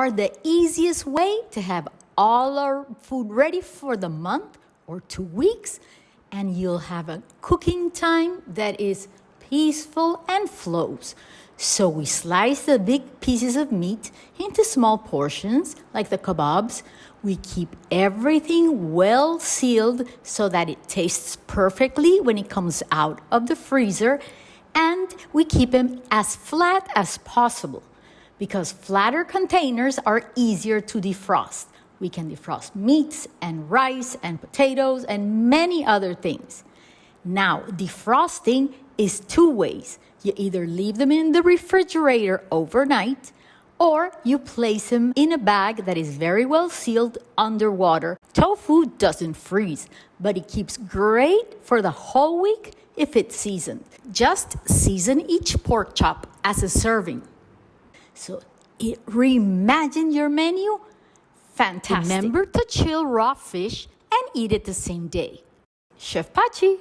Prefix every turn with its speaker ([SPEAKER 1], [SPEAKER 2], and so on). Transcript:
[SPEAKER 1] are the easiest way to have all our food ready for the month or two weeks, and you'll have a cooking time that is peaceful and flows. So we slice the big pieces of meat into small portions, like the kebabs. We keep everything well sealed so that it tastes perfectly when it comes out of the freezer. And we keep them as flat as possible because flatter containers are easier to defrost. We can defrost meats and rice and potatoes and many other things. Now, defrosting is two ways. You either leave them in the refrigerator overnight or you place them in a bag that is very well sealed underwater. Tofu doesn't freeze, but it keeps great for the whole week if it's seasoned. Just season each pork chop as a serving. So it reimagine your menu. Fantastic. Remember to chill raw fish and eat it the same day. Chef Pachi.